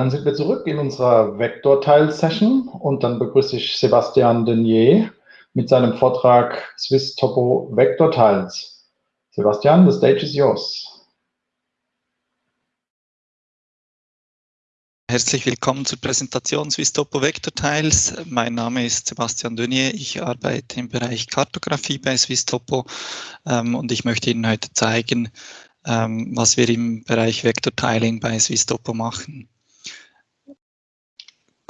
dann sind wir zurück in unserer Vektorteil-Session und dann begrüße ich Sebastian Denier mit seinem Vortrag Swiss Topo Vektortiles. Sebastian, the stage is yours. Herzlich willkommen zur Präsentation Swiss Topo Vektortiles. Mein Name ist Sebastian Denier. Ich arbeite im Bereich Kartografie bei Swiss Topo ähm, und ich möchte Ihnen heute zeigen, ähm, was wir im Bereich Vektortiling bei Swisstopo machen.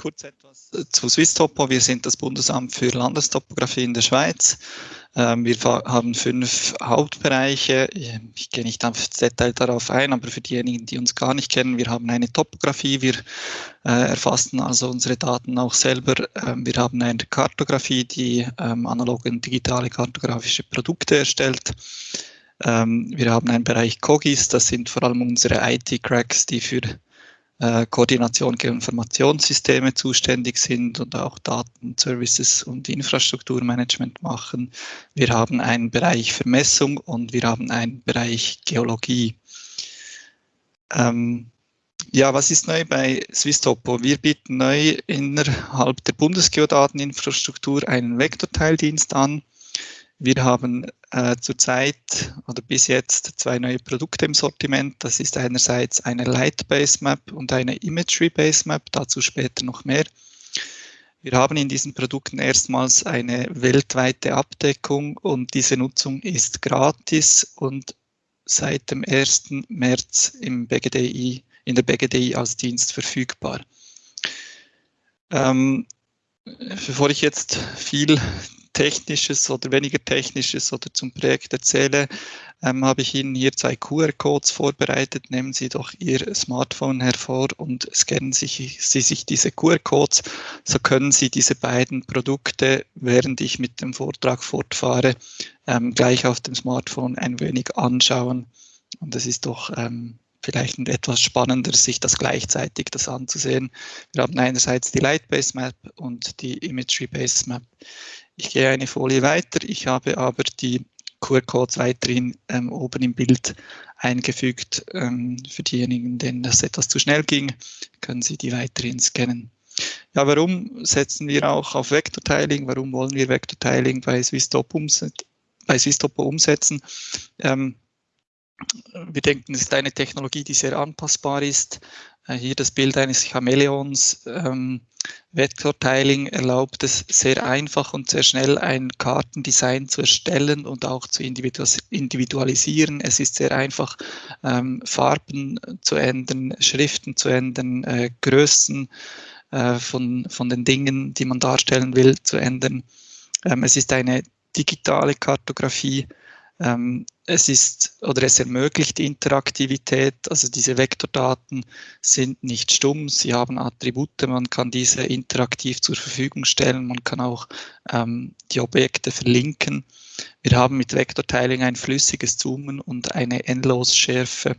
Kurz etwas zu Swisstopo. Wir sind das Bundesamt für Landestopographie in der Schweiz. Ähm, wir haben fünf Hauptbereiche. Ich gehe nicht auf Detail darauf ein, aber für diejenigen, die uns gar nicht kennen, wir haben eine Topografie. Wir äh, erfassen also unsere Daten auch selber. Ähm, wir haben eine Kartografie, die ähm, analoge und digitale kartografische Produkte erstellt. Ähm, wir haben einen Bereich Cogis, das sind vor allem unsere IT-Cracks, die für äh, Koordination Informationssysteme zuständig sind und auch Daten, Services und Infrastrukturmanagement machen. Wir haben einen Bereich Vermessung und wir haben einen Bereich Geologie. Ähm, ja, was ist neu bei Swisstopo? Wir bieten neu innerhalb der Bundesgeodateninfrastruktur einen Vektorteildienst an. Wir haben äh, zurzeit oder bis jetzt zwei neue Produkte im Sortiment. Das ist einerseits eine Light-Base Map und eine Imagery Base Map, dazu später noch mehr. Wir haben in diesen Produkten erstmals eine weltweite Abdeckung und diese Nutzung ist gratis und seit dem 1. März im BGDI, in der BGDI als Dienst verfügbar. Ähm, bevor ich jetzt viel Technisches oder weniger Technisches oder zum Projekt erzähle, ähm, habe ich Ihnen hier zwei QR-Codes vorbereitet. Nehmen Sie doch Ihr Smartphone hervor und scannen sich, Sie sich diese QR-Codes. So können Sie diese beiden Produkte, während ich mit dem Vortrag fortfahre, ähm, gleich auf dem Smartphone ein wenig anschauen. Und es ist doch ähm, vielleicht etwas spannender, sich das gleichzeitig das anzusehen. Wir haben einerseits die Light-Based Map und die Imagery-Based Map. Ich gehe eine Folie weiter. Ich habe aber die QR-Codes weiterhin ähm, oben im Bild eingefügt. Ähm, für diejenigen, denen das etwas zu schnell ging, können Sie die weiterhin scannen. Ja, warum setzen wir auch auf Vektortiling? Warum wollen wir Vektortiling bei SwissTop umset bei SwissTopo umsetzen? Ähm, wir denken, es ist eine Technologie, die sehr anpassbar ist. Äh, hier das Bild eines Chamäleons. Ähm, Vektortiling erlaubt es sehr einfach und sehr schnell ein Kartendesign zu erstellen und auch zu individualisieren. Es ist sehr einfach, ähm, Farben zu ändern, Schriften zu ändern, äh, Größen äh, von, von den Dingen, die man darstellen will, zu ändern. Ähm, es ist eine digitale Kartografie ähm, es ist oder es ermöglicht Interaktivität, also diese Vektordaten sind nicht stumm, sie haben Attribute, man kann diese interaktiv zur Verfügung stellen, man kann auch ähm, die Objekte verlinken. Wir haben mit Vektortiling ein flüssiges Zoomen und eine Endlosschärfe.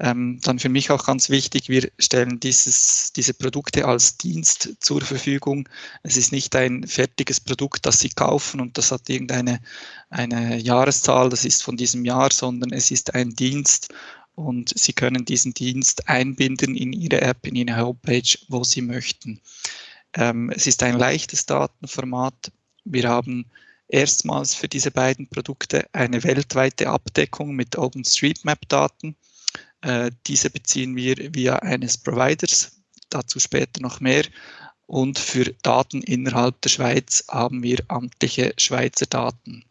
Ähm, dann für mich auch ganz wichtig, wir stellen dieses, diese Produkte als Dienst zur Verfügung. Es ist nicht ein fertiges Produkt, das Sie kaufen und das hat irgendeine eine Jahreszahl, das ist von diesem Jahr, sondern es ist ein Dienst und Sie können diesen Dienst einbinden in Ihre App, in Ihre Homepage, wo Sie möchten. Ähm, es ist ein leichtes Datenformat. Wir haben erstmals für diese beiden Produkte eine weltweite Abdeckung mit OpenStreetMap-Daten. Äh, diese beziehen wir via eines Providers, dazu später noch mehr. Und für Daten innerhalb der Schweiz haben wir amtliche Schweizer Daten.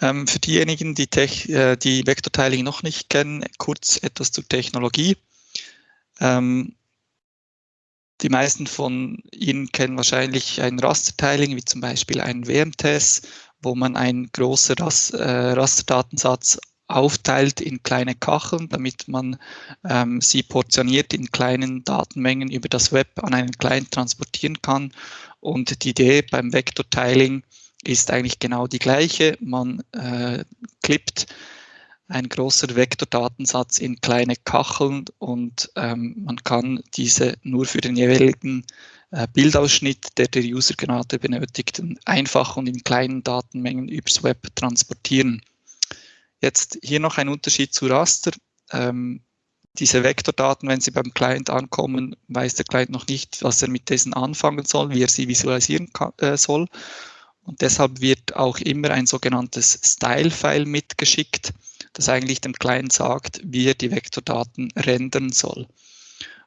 Ähm, für diejenigen, die, Tech, äh, die Vektortiling noch nicht kennen, kurz etwas zur Technologie. Ähm, die meisten von Ihnen kennen wahrscheinlich ein Rastertiling, wie zum Beispiel ein WMTS, wo man einen großen Ras äh, Rasterdatensatz aufteilt in kleine Kacheln, damit man ähm, sie portioniert in kleinen Datenmengen über das Web an einen Client transportieren kann. Und die Idee beim Vektortiling ist eigentlich genau die gleiche. Man äh, klippt ein großer Vektordatensatz in kleine Kacheln und ähm, man kann diese nur für den jeweiligen äh, Bildausschnitt, der der User gerade benötigt, einfach und in kleinen Datenmengen übers Web transportieren. Jetzt hier noch ein Unterschied zu Raster. Ähm, diese Vektordaten, wenn sie beim Client ankommen, weiß der Client noch nicht, was er mit diesen anfangen soll, wie er sie visualisieren kann, äh, soll. Und deshalb wird auch immer ein sogenanntes Style-File mitgeschickt, das eigentlich dem Client sagt, wie er die Vektordaten rendern soll.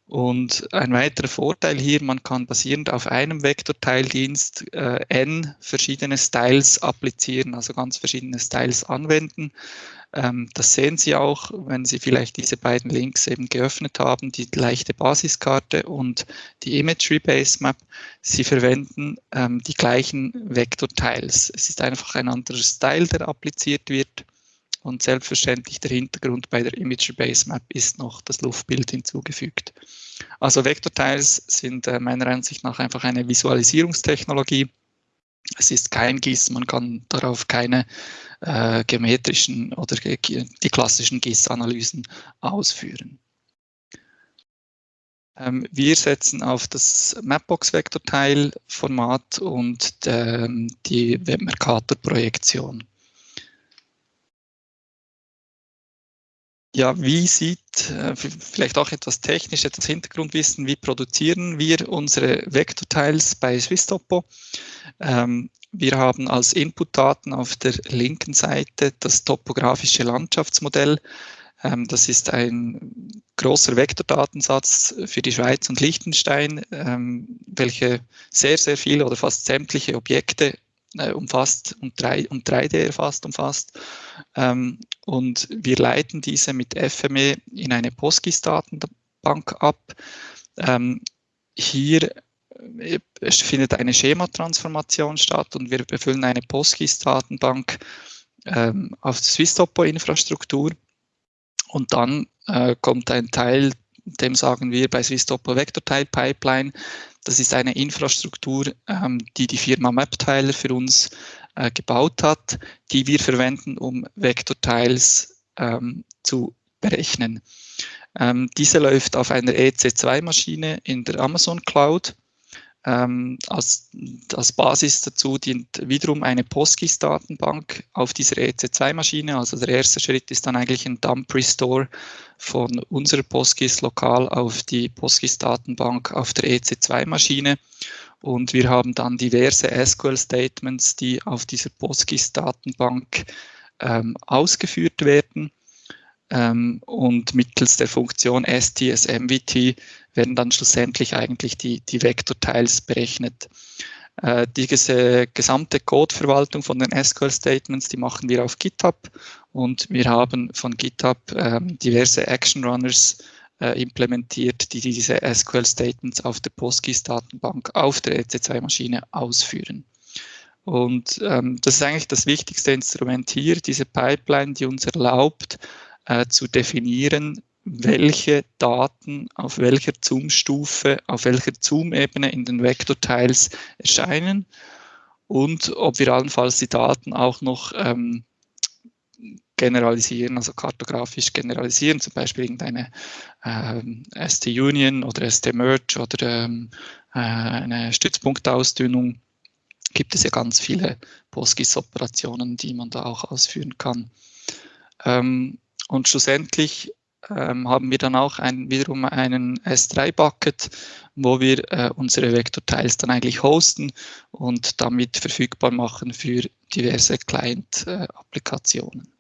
Und ein weiterer Vorteil hier, man kann basierend auf einem Vektorteildienst äh, n verschiedene Styles applizieren, also ganz verschiedene Styles anwenden. Ähm, das sehen Sie auch, wenn Sie vielleicht diese beiden Links eben geöffnet haben, die leichte Basiskarte und die Imagery Base Map. Sie verwenden ähm, die gleichen Vektorteils. Es ist einfach ein anderer Style, der appliziert wird. Und selbstverständlich der Hintergrund bei der Imagery Base Map ist noch das Luftbild hinzugefügt. Also Vektorteils sind äh, meiner Ansicht nach einfach eine Visualisierungstechnologie. Es ist kein GIS, man kann darauf keine äh, geometrischen oder die klassischen GIS-Analysen ausführen. Ähm, wir setzen auf das Mapbox-Vektorteilformat und ähm, die Webmercator-Projektion. Ja, wie sieht, äh, vielleicht auch etwas technisch, etwas Hintergrundwissen, wie produzieren wir unsere Vektorteils bei SwissTopo? Ähm, wir haben als Inputdaten auf der linken Seite das topografische Landschaftsmodell. Ähm, das ist ein großer Vektordatensatz für die Schweiz und Liechtenstein, ähm, welche sehr, sehr viele oder fast sämtliche Objekte äh, umfasst und, 3, und 3D erfasst umfasst. Ähm, und wir leiten diese mit FME in eine PostGIS-Datenbank ab. Ähm, hier äh, findet eine Schematransformation statt und wir befüllen eine PostGIS-Datenbank ähm, auf die SwissTopo-Infrastruktur. Und dann äh, kommt ein Teil, dem sagen wir bei SwissTopo Vektorteil Pipeline, das ist eine Infrastruktur, ähm, die die Firma MapTiler für uns äh, gebaut hat, die wir verwenden, um Vektorteils ähm, zu berechnen. Ähm, diese läuft auf einer EC2-Maschine in der Amazon Cloud. Ähm, als, als, Basis dazu dient wiederum eine PostGIS-Datenbank auf dieser EC2-Maschine. Also der erste Schritt ist dann eigentlich ein Dump Restore von unserer PostGIS lokal auf die PostGIS-Datenbank auf der EC2-Maschine. Und wir haben dann diverse SQL-Statements, die auf dieser PostGIS-Datenbank ähm, ausgeführt werden. Ähm, und mittels der Funktion STSMVT werden dann schlussendlich eigentlich die, die Vektorteils berechnet. Äh, diese gesamte Codeverwaltung von den SQL-Statements, die machen wir auf GitHub und wir haben von GitHub äh, diverse Action Runners äh, implementiert, die diese SQL-Statements auf der PostGIS-Datenbank auf der EC2-Maschine ausführen. Und ähm, das ist eigentlich das wichtigste Instrument hier, diese Pipeline, die uns erlaubt, äh, zu definieren, welche Daten auf welcher Zoom-Stufe, auf welcher Zoom-Ebene in den Vektorteils erscheinen und ob wir allenfalls die Daten auch noch ähm, generalisieren, also kartografisch generalisieren, zum Beispiel irgendeine ähm, ST-Union oder ST-Merge oder ähm, äh, eine Stützpunktausdünnung. Gibt es ja ganz viele PostGIS-Operationen, die man da auch ausführen kann. Ähm, und schlussendlich ähm, haben wir dann auch ein, wiederum einen S3-Bucket, wo wir äh, unsere Vektorteils dann eigentlich hosten und damit verfügbar machen für diverse Client-Applikationen.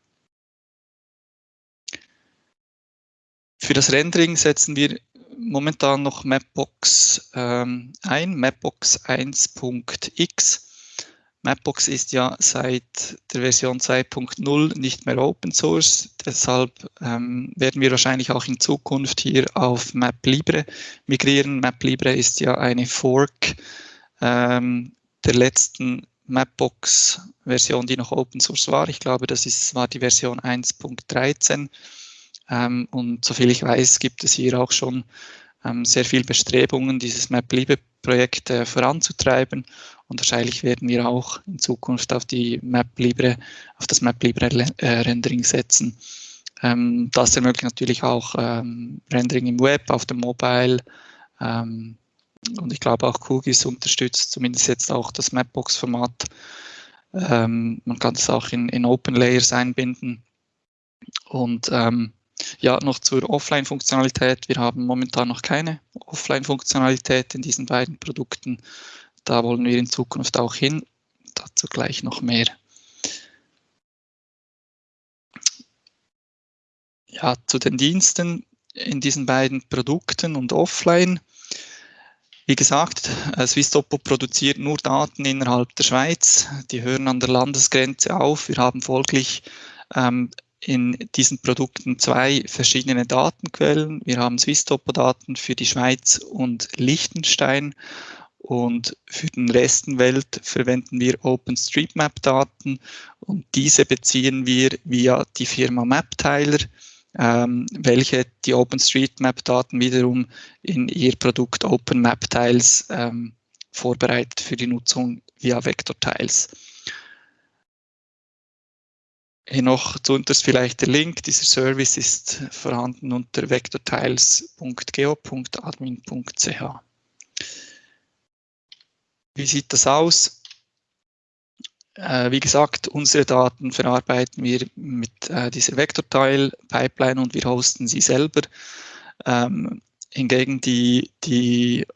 Für das Rendering setzen wir momentan noch Mapbox ähm, ein, Mapbox 1.x. Mapbox ist ja seit der Version 2.0 nicht mehr Open Source, deshalb ähm, werden wir wahrscheinlich auch in Zukunft hier auf MapLibre migrieren. MapLibre ist ja eine Fork ähm, der letzten Mapbox-Version, die noch Open Source war. Ich glaube, das ist, war die Version 1.13. Ähm, und soviel ich weiß, gibt es hier auch schon ähm, sehr viel Bestrebungen, dieses MapLibre-Projekt äh, voranzutreiben. Und wahrscheinlich werden wir auch in Zukunft auf die MapLibre, auf das MapLibre-Rendering äh, setzen. Ähm, das ermöglicht natürlich auch Rendering im Web, auf dem Mobile. Und ich glaube auch QGIS unterstützt zumindest jetzt auch das Mapbox-Format. Man kann das auch in, in Open Layers einbinden. Und ähm, ja, noch zur Offline-Funktionalität. Wir haben momentan noch keine Offline-Funktionalität in diesen beiden Produkten. Da wollen wir in Zukunft auch hin. Dazu gleich noch mehr. Ja, zu den Diensten in diesen beiden Produkten und offline. Wie gesagt, äh, Swisstopo produziert nur Daten innerhalb der Schweiz. Die hören an der Landesgrenze auf. Wir haben folglich ähm, in diesen Produkten zwei verschiedene Datenquellen. Wir haben Swisstopo-Daten für die Schweiz und Liechtenstein und für den Resten Welt verwenden wir OpenStreetMap-Daten und diese beziehen wir via die Firma MapTiler ähm, welche die OpenStreetMap-Daten wiederum in ihr Produkt OpenMap-Tiles ähm, vorbereitet für die Nutzung via Vector-Tiles. Noch zuunterst vielleicht der Link. Dieser Service ist vorhanden unter vectortiles.geo.admin.ch. Wie sieht das aus? Äh, wie gesagt, unsere Daten verarbeiten wir mit äh, dieser Vektorteil-Pipeline und wir hosten sie selber. Ähm, hingegen die, die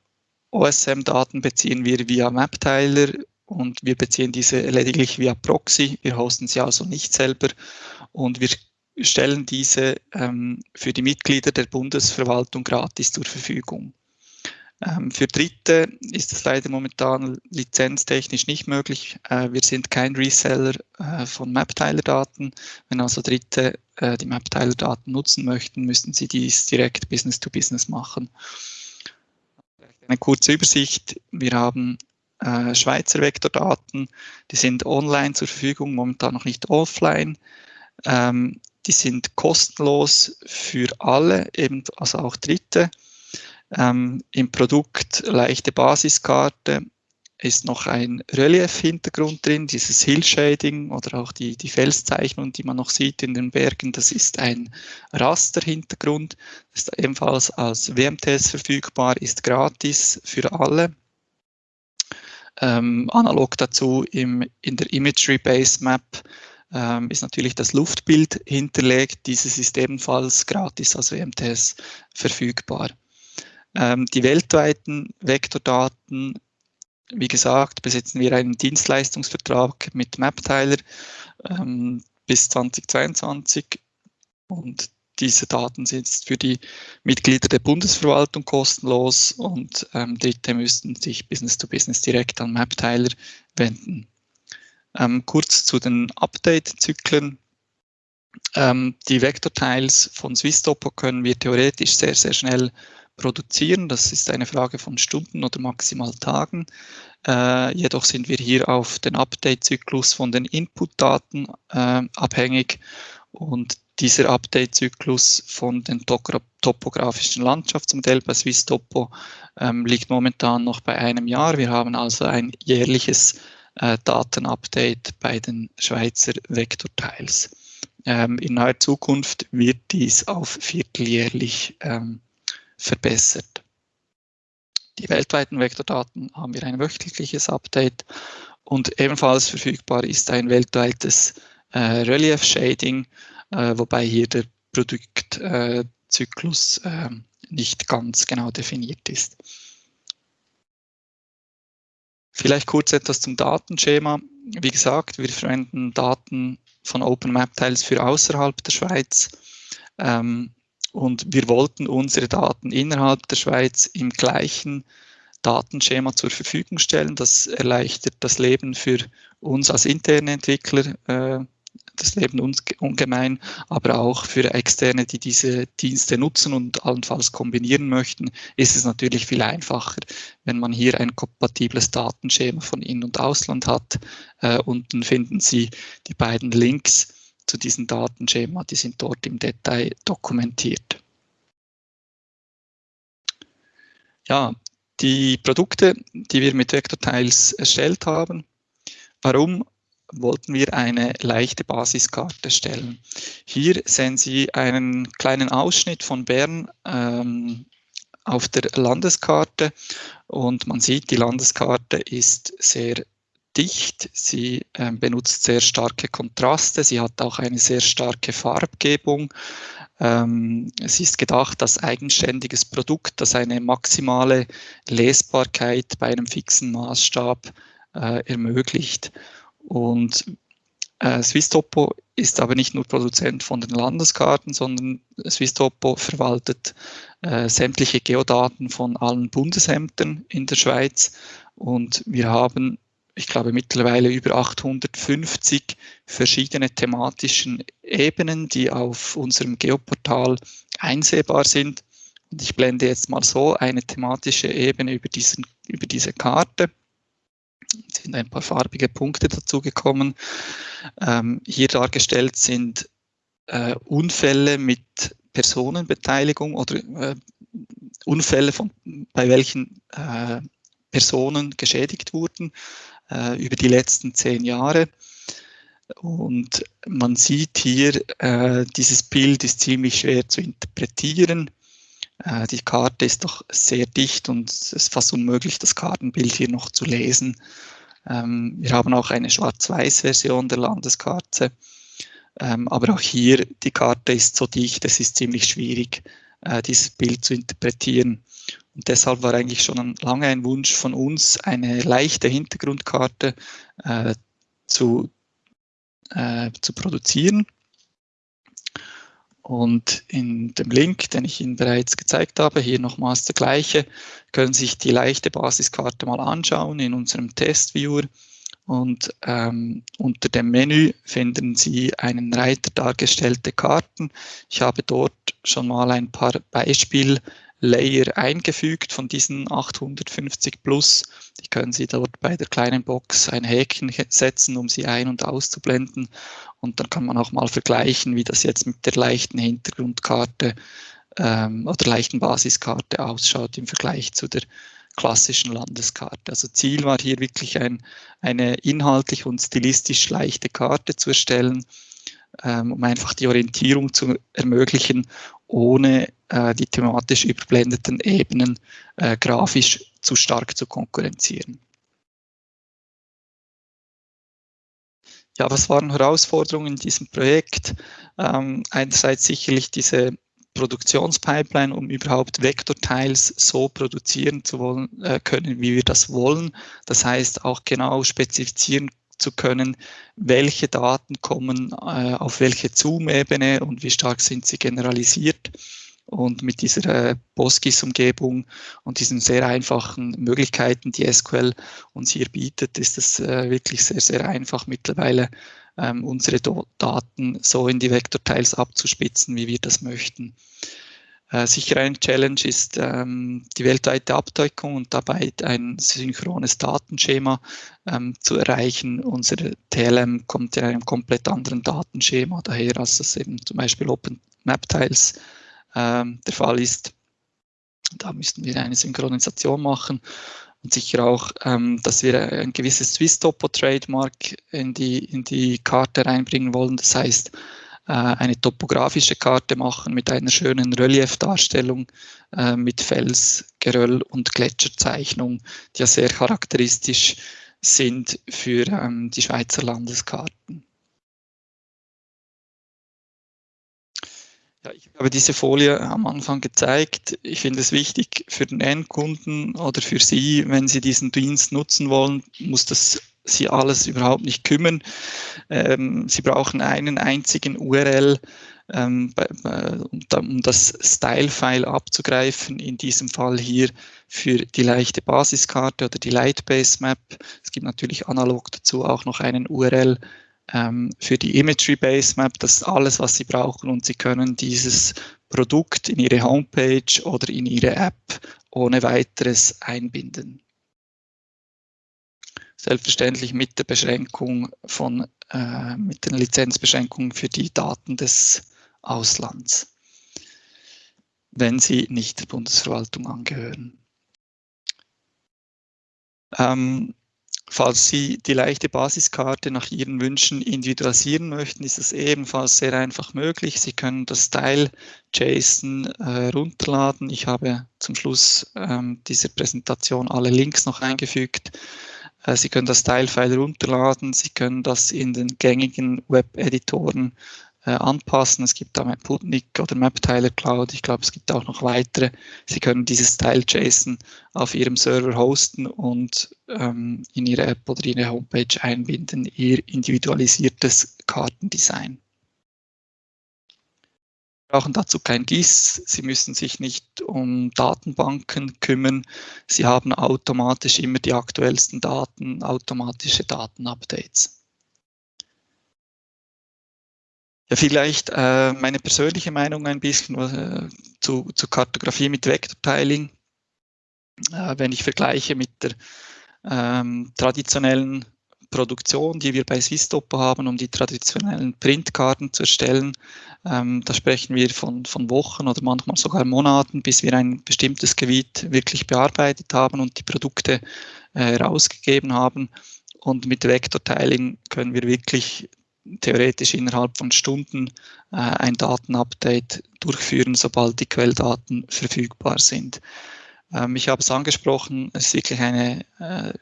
OSM-Daten beziehen wir via MapTiler und wir beziehen diese lediglich via Proxy. Wir hosten sie also nicht selber und wir stellen diese ähm, für die Mitglieder der Bundesverwaltung gratis zur Verfügung. Ähm, für Dritte ist es leider momentan lizenztechnisch nicht möglich. Äh, wir sind kein Reseller äh, von MapTiler-Daten. Wenn also Dritte äh, die MapTiler-Daten nutzen möchten, müssten sie dies direkt Business-to-Business -Business machen. Eine kurze Übersicht. Wir haben äh, Schweizer Vektordaten, die sind online zur Verfügung, momentan noch nicht offline. Ähm, die sind kostenlos für alle, eben also auch Dritte. Ähm, Im Produkt leichte Basiskarte ist noch ein Relief-Hintergrund drin, dieses Hill-Shading oder auch die, die Felszeichnung, die man noch sieht in den Bergen, das ist ein Raster-Hintergrund, ist ebenfalls als WMTS verfügbar, ist gratis für alle. Ähm, analog dazu im, in der Imagery Base Map ähm, ist natürlich das Luftbild hinterlegt. Dieses ist ebenfalls gratis als WMTS verfügbar. Ähm, die weltweiten Vektordaten, wie gesagt, besitzen wir einen Dienstleistungsvertrag mit MapTiler ähm, bis 2022 und diese Daten sind für die Mitglieder der Bundesverwaltung kostenlos und ähm, Dritte müssten sich Business to Business direkt an MapTiler wenden. Ähm, kurz zu den Update-Zyklen. Ähm, die Vektortiles von SwissTopo können wir theoretisch sehr, sehr schnell produzieren. Das ist eine Frage von Stunden oder maximal Tagen. Äh, jedoch sind wir hier auf den Update-Zyklus von den Input-Daten äh, abhängig und dieser Update-Zyklus von den topografischen Landschaftsmodell bei Swiss Topo ähm, liegt momentan noch bei einem Jahr. Wir haben also ein jährliches äh, Datenupdate bei den Schweizer Vektorteils. Ähm, in naher Zukunft wird dies auf vierteljährlich ähm, verbessert. Die weltweiten Vektordaten haben wir ein wöchentliches Update und ebenfalls verfügbar ist ein weltweites äh, Relief Shading, wobei hier der Produktzyklus äh, nicht ganz genau definiert ist. Vielleicht kurz etwas zum Datenschema. Wie gesagt, wir verwenden Daten von OpenMap-Tiles für außerhalb der Schweiz. Ähm, und wir wollten unsere Daten innerhalb der Schweiz im gleichen Datenschema zur Verfügung stellen. Das erleichtert das Leben für uns als interne Entwickler, äh, das Leben ungemein, aber auch für Externe, die diese Dienste nutzen und allenfalls kombinieren möchten, ist es natürlich viel einfacher, wenn man hier ein kompatibles Datenschema von In- und Ausland hat. Äh, unten finden Sie die beiden Links zu diesen Datenschema, die sind dort im Detail dokumentiert. Ja, die Produkte, die wir mit Vector-Tiles erstellt haben, warum wollten wir eine leichte Basiskarte stellen. Hier sehen Sie einen kleinen Ausschnitt von Bern ähm, auf der Landeskarte und man sieht, die Landeskarte ist sehr dicht, sie äh, benutzt sehr starke Kontraste, sie hat auch eine sehr starke Farbgebung. Ähm, sie ist gedacht als eigenständiges Produkt, das eine maximale Lesbarkeit bei einem fixen Maßstab äh, ermöglicht. Und äh, Swisstopo ist aber nicht nur Produzent von den Landeskarten, sondern Swisstopo verwaltet äh, sämtliche Geodaten von allen Bundesämtern in der Schweiz und wir haben, ich glaube, mittlerweile über 850 verschiedene thematischen Ebenen, die auf unserem Geoportal einsehbar sind. Und ich blende jetzt mal so eine thematische Ebene über, diesen, über diese Karte sind ein paar farbige Punkte dazugekommen. Ähm, hier dargestellt sind äh, Unfälle mit Personenbeteiligung oder äh, Unfälle, von, bei welchen äh, Personen geschädigt wurden äh, über die letzten zehn Jahre. Und man sieht hier, äh, dieses Bild ist ziemlich schwer zu interpretieren. Äh, die Karte ist doch sehr dicht und es ist fast unmöglich, das Kartenbild hier noch zu lesen. Ähm, wir haben auch eine Schwarz-Weiß-Version der Landeskarte. Ähm, aber auch hier, die Karte ist so dicht, es ist ziemlich schwierig, äh, dieses Bild zu interpretieren. Und deshalb war eigentlich schon lange ein Wunsch von uns, eine leichte Hintergrundkarte äh, zu, äh, zu produzieren. Und in dem Link, den ich Ihnen bereits gezeigt habe, hier nochmals der gleiche, können Sie sich die leichte Basiskarte mal anschauen in unserem Testviewer. Und ähm, unter dem Menü finden Sie einen Reiter dargestellte Karten. Ich habe dort schon mal ein paar Beispiel-Layer eingefügt von diesen 850 plus. Die können Sie dort bei der kleinen Box ein Häkchen setzen, um sie ein- und auszublenden. Und dann kann man auch mal vergleichen, wie das jetzt mit der leichten Hintergrundkarte ähm, oder leichten Basiskarte ausschaut im Vergleich zu der klassischen Landeskarte. Also Ziel war hier wirklich ein, eine inhaltlich und stilistisch leichte Karte zu erstellen, ähm, um einfach die Orientierung zu ermöglichen, ohne äh, die thematisch überblendeten Ebenen äh, grafisch zu stark zu konkurrenzieren. Ja, was waren Herausforderungen in diesem Projekt? Ähm, einerseits sicherlich diese Produktionspipeline, um überhaupt Vektorteils so produzieren zu wollen, äh, können, wie wir das wollen. Das heißt auch genau spezifizieren zu können, welche Daten kommen äh, auf welche Zoom-Ebene und wie stark sind sie generalisiert. Und mit dieser äh, PostGIS-Umgebung und diesen sehr einfachen Möglichkeiten, die SQL uns hier bietet, ist es äh, wirklich sehr, sehr einfach mittlerweile ähm, unsere Daten so in die Vektorteils abzuspitzen, wie wir das möchten. Äh, sicher eine Challenge ist ähm, die weltweite Abdeckung und dabei ein synchrones Datenschema ähm, zu erreichen. Unsere TLM kommt in einem komplett anderen Datenschema daher, als das eben zum Beispiel Open Map Tiles ähm, der Fall ist. Da müssten wir eine Synchronisation machen und sicher auch, ähm, dass wir ein gewisses Swiss-Topo-Trademark in die, in die Karte reinbringen wollen. Das heißt, eine topografische Karte machen mit einer schönen Reliefdarstellung äh, mit Fels, Geröll und Gletscherzeichnung, die ja sehr charakteristisch sind für ähm, die Schweizer Landeskarten. Ja, ich habe diese Folie am Anfang gezeigt. Ich finde es wichtig für den Endkunden oder für Sie, wenn Sie diesen Dienst nutzen wollen, muss das Sie alles überhaupt nicht kümmern. Ähm, Sie brauchen einen einzigen URL, ähm, bei, um das Style-File abzugreifen, in diesem Fall hier für die leichte Basiskarte oder die Lightbase Map. Es gibt natürlich analog dazu auch noch einen URL ähm, für die Imagery Base Map. Das ist alles, was Sie brauchen und Sie können dieses Produkt in Ihre Homepage oder in Ihre App ohne weiteres einbinden. Selbstverständlich mit der Beschränkung von, äh, mit den Lizenzbeschränkungen für die Daten des Auslands, wenn sie nicht der Bundesverwaltung angehören. Ähm, Falls Sie die leichte Basiskarte nach Ihren Wünschen individualisieren möchten, ist es ebenfalls sehr einfach möglich. Sie können das Style JSON äh, runterladen. Ich habe zum Schluss ähm, dieser Präsentation alle Links noch eingefügt. Äh, Sie können das Style-File runterladen, Sie können das in den gängigen Web-Editoren äh, anpassen. Es gibt da Maputnik oder MapTiler Cloud. Ich glaube, es gibt auch noch weitere. Sie können dieses Style-JSON auf Ihrem Server hosten und ähm, in Ihre App oder Ihre Homepage einbinden, Ihr individualisiertes Kartendesign brauchen dazu kein GIS, Sie müssen sich nicht um Datenbanken kümmern, Sie haben automatisch immer die aktuellsten Daten, automatische Datenupdates. Ja, vielleicht äh, meine persönliche Meinung ein bisschen äh, zu, zu Kartografie mit Vektortiling. Äh, wenn ich vergleiche mit der ähm, traditionellen Produktion, die wir bei Swistopo haben, um die traditionellen Printkarten zu erstellen. Ähm, da sprechen wir von, von Wochen oder manchmal sogar Monaten, bis wir ein bestimmtes Gebiet wirklich bearbeitet haben und die Produkte äh, haben. Und mit Vektortiling können wir wirklich theoretisch innerhalb von Stunden äh, ein Datenupdate durchführen, sobald die Quelldaten verfügbar sind. Ähm, ich habe es angesprochen, es ist wirklich eine äh,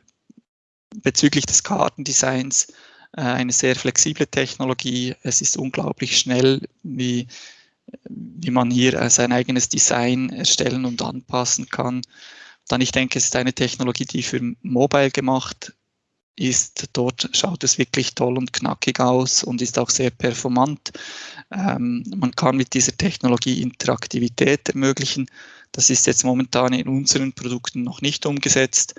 bezüglich des Kartendesigns äh, eine sehr flexible Technologie. Es ist unglaublich schnell, wie, wie man hier äh, sein eigenes Design erstellen und anpassen kann. Dann ich denke, es ist eine Technologie, die für Mobile gemacht ist. Dort schaut es wirklich toll und knackig aus und ist auch sehr performant. Ähm, man kann mit dieser Technologie Interaktivität ermöglichen. Das ist jetzt momentan in unseren Produkten noch nicht umgesetzt.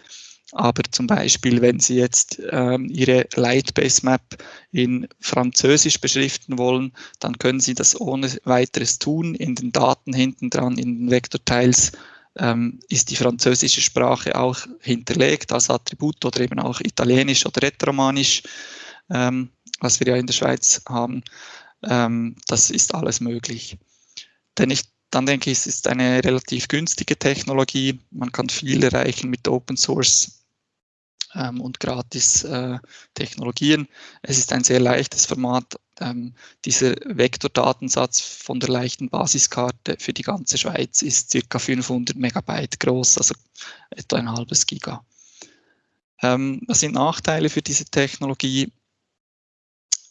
Aber zum Beispiel, wenn Sie jetzt ähm, Ihre Lightbase Map in Französisch beschriften wollen, dann können Sie das ohne weiteres tun. In den Daten hinten dran, in den Vektorteils, ähm, ist die französische Sprache auch hinterlegt als Attribut oder eben auch Italienisch oder Retromanisch, ähm, was wir ja in der Schweiz haben. Ähm, das ist alles möglich. Denn ich dann denke ich, es ist eine relativ günstige Technologie. Man kann viel erreichen mit Open Source ähm, und gratis äh, Technologien. Es ist ein sehr leichtes Format. Ähm, dieser Vektordatensatz von der leichten Basiskarte für die ganze Schweiz ist circa 500 Megabyte groß, also etwa ein halbes Giga. Ähm, was sind Nachteile für diese Technologie?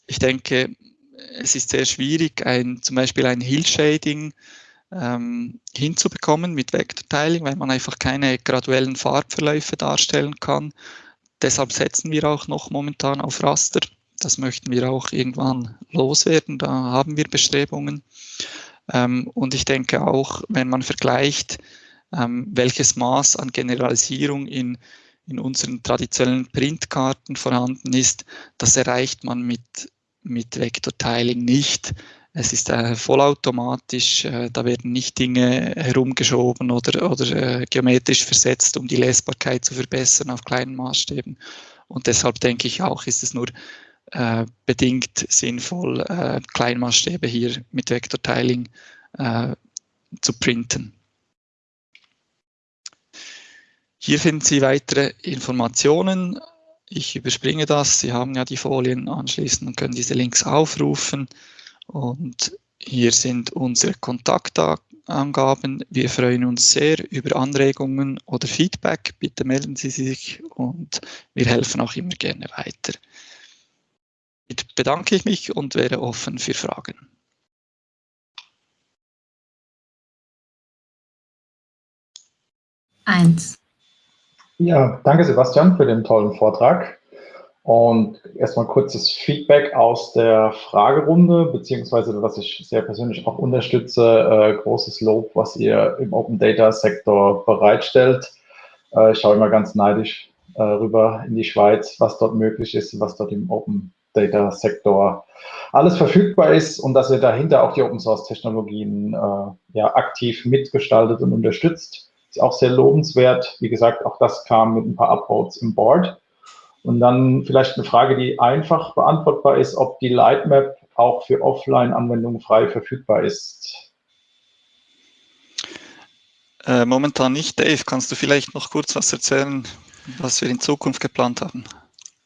Ich denke, es ist sehr schwierig, ein, zum Beispiel ein Hill-Shading ähm, hinzubekommen mit Vektortiling, weil man einfach keine graduellen Farbverläufe darstellen kann. Deshalb setzen wir auch noch momentan auf Raster. Das möchten wir auch irgendwann loswerden. Da haben wir Bestrebungen. Ähm, und ich denke auch, wenn man vergleicht, ähm, welches Maß an Generalisierung in, in unseren traditionellen Printkarten vorhanden ist, das erreicht man mit, mit Vektortiling nicht. Es ist äh, vollautomatisch, äh, da werden nicht Dinge herumgeschoben oder, oder äh, geometrisch versetzt, um die Lesbarkeit zu verbessern auf kleinen Maßstäben. Und deshalb denke ich auch, ist es nur äh, bedingt sinnvoll, äh, Kleinmaßstäbe hier mit Vektortiling äh, zu printen. Hier finden Sie weitere Informationen. Ich überspringe das. Sie haben ja die Folien anschließend und können diese Links aufrufen. Und hier sind unsere Kontaktangaben. Wir freuen uns sehr über Anregungen oder Feedback. Bitte melden Sie sich und wir helfen auch immer gerne weiter. Damit bedanke ich mich und wäre offen für Fragen. Eins. Ja, danke Sebastian für den tollen Vortrag. Und erstmal kurzes Feedback aus der Fragerunde, beziehungsweise was ich sehr persönlich auch unterstütze, äh, großes Lob, was ihr im Open Data Sektor bereitstellt. Äh, ich schaue immer ganz neidisch äh, rüber in die Schweiz, was dort möglich ist, was dort im Open Data Sektor alles verfügbar ist und dass ihr dahinter auch die Open Source Technologien äh, ja, aktiv mitgestaltet und unterstützt. Ist auch sehr lobenswert. Wie gesagt, auch das kam mit ein paar Upvotes im Board. Und dann vielleicht eine Frage, die einfach beantwortbar ist, ob die Lightmap auch für Offline-Anwendungen frei verfügbar ist. Äh, momentan nicht. Dave, kannst du vielleicht noch kurz was erzählen, was wir in Zukunft geplant haben?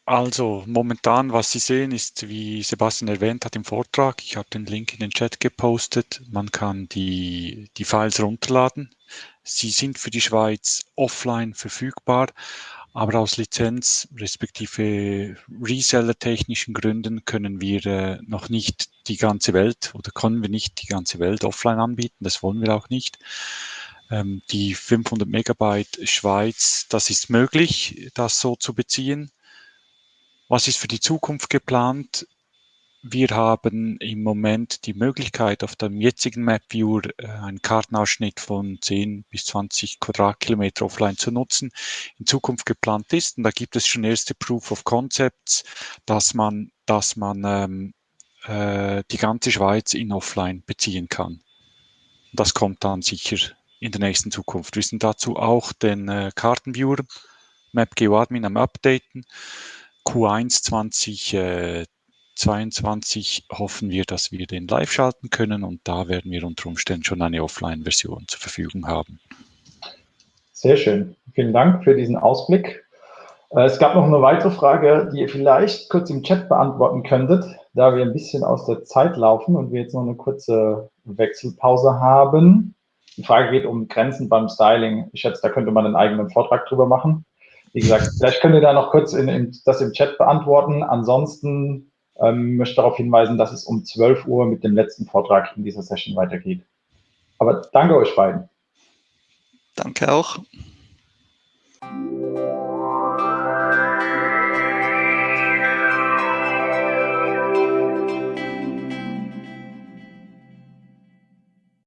Also momentan, was Sie sehen, ist, wie Sebastian erwähnt hat im Vortrag, ich habe den Link in den Chat gepostet, man kann die, die Files runterladen. Sie sind für die Schweiz offline verfügbar, Aber aus Lizenz respektive Reseller-technischen Gründen können wir äh, noch nicht die ganze Welt oder können wir nicht die ganze Welt offline anbieten. Das wollen wir auch nicht. Ähm, die 500 Megabyte Schweiz, das ist möglich, das so zu beziehen. Was ist für die Zukunft geplant? Wir haben im Moment die Möglichkeit, auf dem jetzigen MapViewer äh, einen Kartenausschnitt von 10 bis 20 Quadratkilometer offline zu nutzen. In Zukunft geplant ist, und da gibt es schon erste Proof of Concepts, dass man, dass man ähm, äh, die ganze Schweiz in Offline beziehen kann. Das kommt dann sicher in der nächsten Zukunft. Wir sind dazu auch den äh, Kartenviewer MapGeoAdmin am Updaten. Q1 20 äh, 22 hoffen wir, dass wir den live schalten können und da werden wir unter Umständen schon eine Offline-Version zur Verfügung haben. Sehr schön. Vielen Dank für diesen Ausblick. Äh, es gab noch eine weitere Frage, die ihr vielleicht kurz im Chat beantworten könntet, da wir ein bisschen aus der Zeit laufen und wir jetzt noch eine kurze Wechselpause haben. Die Frage geht um Grenzen beim Styling. Ich schätze, da könnte man einen eigenen Vortrag drüber machen. Wie gesagt, vielleicht könnt ihr da noch kurz in, in, das im Chat beantworten. Ansonsten ähm, möchte darauf hinweisen, dass es um 12 Uhr mit dem letzten Vortrag in dieser Session weitergeht. Aber danke euch beiden. Danke auch.